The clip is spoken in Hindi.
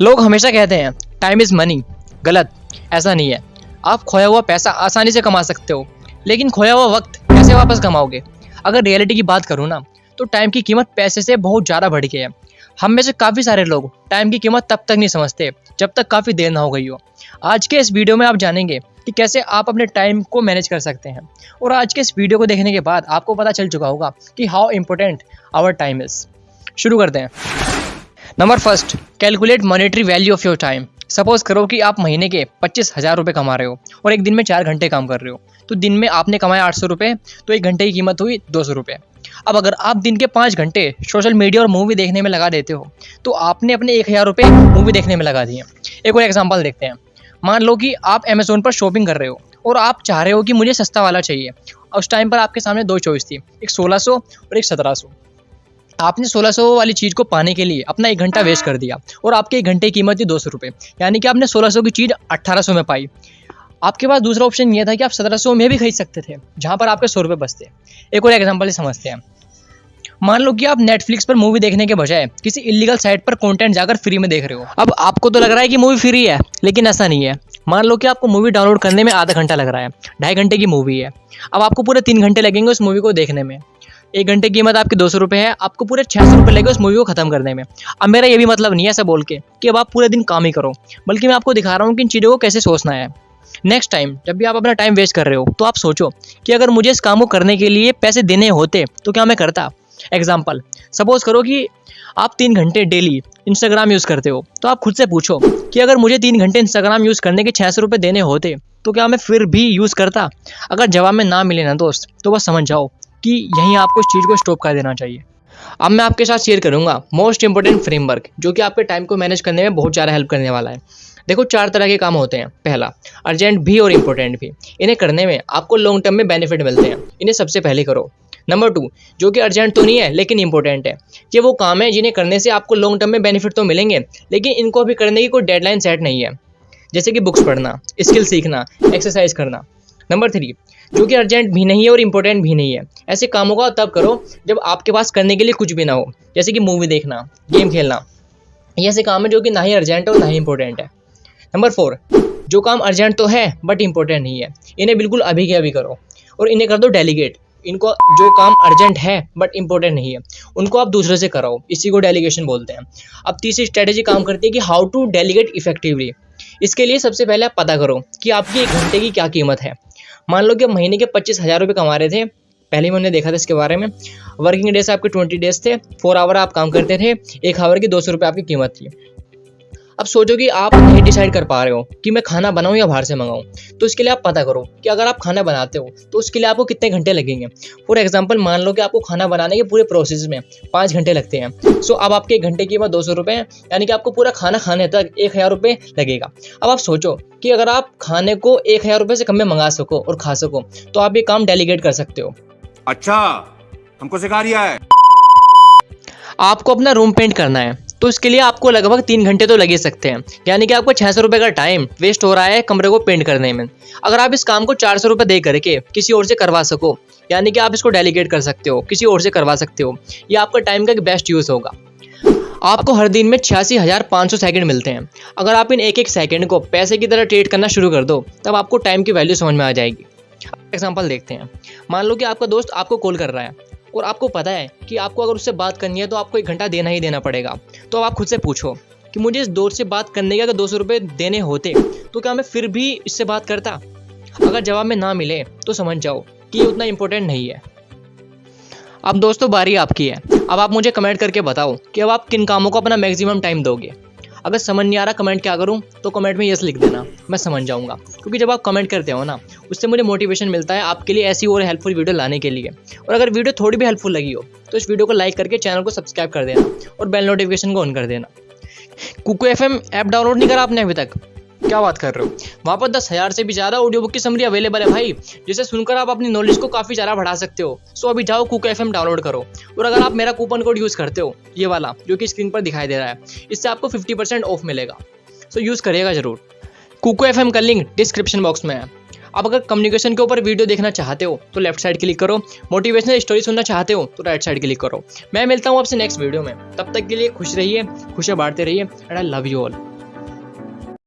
लोग हमेशा कहते हैं टाइम इज़ मनी गलत। ऐसा नहीं है। आप खोया हुआ पैसा आसानी से कमा सकते हो, लेकिन खोया हुआ वक्त कैसे वापस कमाओगे? अगर रियलिटी की बात करूँ ना तो टाइम की कीमत पैसे से बहुत ज़्यादा बढ़ गई है। हम में से काफ़ी सारे लोग टाइम की कीमत तब तक नहीं समझते, जब तक काफ़ी देर ना हो गई हो। आज के इस वीडियो में आप जानेंगे कि कैसे आप अपने टाइम को मैनेज कर सकते हैं। और आज के इस वीडियो को देखने के बाद आपको पता चल चुका होगा कि how important our time is शुरू करते हैं। Number first calculate monetary value of your time suppose करो कि आप महीने के पच्चीस हज़ार रुपये कमा रहे हो और एक दिन में चार घंटे काम कर रहे हो। तो दिन में आपने कमाया आठ सौ रुपये तो एक घंटे की कीमत हुई दो सौ रुपये अब अगर आप दिन के पाँच घंटे सोशल मीडिया और मूवी देखने में लगा देते हो तो आपने अपने एक हज़ार रुपये मूवी देखने में लगा दिए एक और एग्ज़ाम्पल देखते हैं। मान लो कि आप अमेज़ोन पर शॉपिंग कर रहे हो और आप चाह रहे हो कि मुझे सस्ता वाला चाहिए। उस टाइम पर आपके सामने दो चॉइस थी, एक सोलह सौ और एक सत्रह सौ। आपने 1600 वाली चीज़ को पाने के लिए अपना एक घंटा वेस्ट कर दिया और आपके एक घंटे की कीमत थी दो सौ रुपये यानी कि आपने 1600 की चीज़ 1800 में पाई। आपके पास दूसरा ऑप्शन ये था कि आप 1700 में भी खरीद सकते थे जहाँ पर आपके सौ रुपये बचते एक और एग्ज़ाम्पल ही समझते हैं। मान लो कि आप नेटफ्लिक्स पर मूवी देखने के बजाय किसी इलीगल साइट पर कंटेंट जाकर फ्री में देख रहे हो। अब आपको तो लग रहा है कि मूवी फ्री है लेकिन ऐसा नहीं है। मान लो कि आपको मूवी डाउनलोड करने में आधा घंटा लग रहा है ढाई घंटे की मूवी है। अब आपको पूरे तीन घंटे लगेंगे उस मूवी को देखने में। एक घंटे की कीमत आपकी दो सौ रुपये है, आपको पूरे छः सौ रुपये लगे उस मूवी को खत्म करने में। अब मेरा ये भी मतलब नहीं है ऐसा बोल के कि अब आप पूरे दिन काम ही करो, बल्कि मैं आपको दिखा रहा हूँ कि इन चीज़ों को कैसे सोचना है। नेक्स्ट टाइम जब भी आप अपना टाइम वेस्ट कर रहे हो तो आप सोचो कि अगर मुझे इस काम को करने के लिए पैसे देने होते तो क्या मैं करता? एग्ज़ाम्पल सपोज़ करो कि आप तीन घंटे डेली इंस्टाग्राम यूज़ करते हो तो आप खुद से पूछो कि अगर मुझे तीन घंटे इंस्टाग्राम यूज़ करने के छः सौ रुपये देने होते तो क्या मैं फिर भी यूज़ करता? अगर जवाब में ना मिले ना दोस्त तो बस समझ जाओ। कि यहीं आपको इस चीज़ को स्टॉप कर देना चाहिए। अब मैं आपके साथ शेयर करूँगा मोस्ट इंपॉर्टेंट फ्रेमवर्क जो कि आपके टाइम को मैनेज करने में बहुत ज़्यादा हेल्प करने वाला है। देखो, चार तरह के काम होते हैं। पहला अर्जेंट भी और इम्पोर्टेंट भी। इन्हें करने में आपको लॉन्ग टर्म में बेनिफिट मिलते हैं। इन्हें सबसे पहले करो। नंबर टू जो कि अर्जेंट तो नहीं है, लेकिन इंपॉर्टेंट है। ये वो काम है जिन्हें करने से आपको लॉन्ग टर्म में बेनिफिट तो मिलेंगे, लेकिन इनको अभी करने की कोई डेडलाइन सेट नहीं है। जैसे कि बुक्स पढ़ना स्किल सीखना एक्सरसाइज करना। नंबर थ्री जो कि अर्जेंट भी नहीं है और इम्पोर्टेंट भी नहीं है। ऐसे कामों का तब करो जब आपके पास करने के लिए कुछ भी ना हो। जैसे कि मूवी देखना गेम खेलना। ये ऐसे काम है जो कि ना ही अर्जेंट और ना ही इम्पोर्टेंट है। नंबर फोर जो काम अर्जेंट तो है बट इम्पोर्टेंट नहीं है, इन्हें बिल्कुल अभी के अभी करो। और इन्हें कर दो डेलीगेट इनको, जो काम अर्जेंट है बट इम्पोर्टेंट नहीं है, उनको आप दूसरे से कराओ। इसी को डेलीगेशन बोलते हैं। अब तीसरी स्ट्रेटेजी काम करती है कि हाउ टू डेलीगेट इफेक्टिवली इसके लिए सबसे पहले आप पता करो कि आपकी एक घंटे की क्या कीमत है। मान लो कि महीने के पच्चीस हज़ार रुपये कमा रहे थे, पहले मैंने देखा था इसके बारे में वर्किंग डेज़ आपके ट्वेंटी डेज़ थे फोर आवर आप काम करते थे, एक आवर की दो सौ रुपये आपकी कीमत थी। अब सोचो कि आप नहीं डिसाइड कर पा रहे हो कि मैं खाना बनाऊँ या बाहर से मंगाऊं। तो इसके लिए आप पता करो कि अगर आप खाना बनाते हो तो उसके लिए आपको कितने घंटे लगेंगे? फॉर एग्ज़ाम्पल मान लो कि आपको खाना बनाने के पूरे प्रोसेस में पाँच घंटे लगते हैं। सो अब आपके एक घंटे की कीमत दो सौ रुपये है यानी कि आपको पूरा खाना खाने तक एक हज़ार रुपये लगेगा। अब आप सोचो कि अगर आप खाने को एक हज़ार रुपये से कम में मंगा सको और खा सको तो आप ये काम डेलीगेट कर सकते हो। अच्छा हमको सिखा रिया है। आपको अपना रूम पेंट करना है। तो इसके लिए आपको लगभग तीन घंटे तो लगे सकते हैं। यानी कि आपको छः सौ रुपये का टाइम वेस्ट हो रहा है कमरे को पेंट करने में। अगर आप इस काम को चार सौ रुपये दे करके किसी और से करवा सको, यानी कि आप इसको डेलीगेट कर सकते हो, किसी और से करवा सकते हो, ये आपका टाइम का बेस्ट यूज़ होगा। आपको हर दिन में छियासी हज़ार पाँच सौ सेकेंड मिलते हैं। अगर आप इन एक एक सेकेंड को पैसे की तरह ट्रेड करना शुरू कर दो, तब आपको टाइम की वैल्यू समझ में आ जाएगी। एग्ज़ाम्पल देखते हैं। मान लो कि आपका दोस्त आपको कॉल कर रहा है। और आपको पता है कि आपको अगर उससे बात करनी है तो आपको एक घंटा देना ही देना पड़ेगा। तो आप खुद से पूछो कि मुझे इस दोस्त से बात करने के अगर दो सौ रुपये देने होते तो क्या मैं फिर भी इससे बात करता? अगर जवाब में ना मिले तो समझ जाओ कि ये उतना इम्पोर्टेंट नहीं है। अब दोस्तों, बारी आपकी है। अब आप मुझे कमेंट करके बताओ कि अब आप किन कामों को अपना मैक्सिमम टाइम दोगे। अगर समझ नहीं आ रहा कमेंट क्या करूँ तो कमेंट में यस लिख देना। मैं समझ जाऊँगा। क्योंकि जब आप कमेंट करते हो ना, उससे मुझे मोटिवेशन मिलता है आपके लिए ऐसी और हेल्पफुल वीडियो लाने के लिए। और अगर वीडियो थोड़ी भी हेल्पफुल लगी हो तो इस वीडियो को लाइक करके चैनल को सब्सक्राइब कर देना और बेल नोटिफिकेशन को ऑन कर देना। कुकू एफएम ऐप डाउनलोड नहीं करा आपने अभी तक? क्या बात कर रहे हो? वहाँ पर दस हज़ार से भी ज़्यादा ऑडियो बुक की समरी अवेलेबल है भाई, जिसे सुनकर आप अपनी नॉलेज को काफ़ी ज़्यादा बढ़ा सकते हो। सो अभी जाओ कुक एफ़ डाउनलोड करो। और अगर आप मेरा कूपन कोड यूज़ करते हो, ये वाला, जो कि स्क्रीन पर दिखाई दे रहा है, इससे आपको फिफ्टी परसेंट ऑफ़ मिलेगा। सो यूज़ करिएगा ज़रूर। कुको एफ़ का लिंक डिस्क्रिप्शन बॉक्स में है। आप अगर कम्युनिकेशन के ऊपर वीडियो देखना चाहते हो तो लेफ़्ट साइड क्लिक करो। मोटिवेशनल स्टोरी सुनना चाहते हो तो राइट साइड क्लिक करो। मैं मिलता हूँ आपसे नेक्स्ट वीडियो में। तब तक के लिए खुश रहिए, खुशियाँ बांटते रहिए and I love you all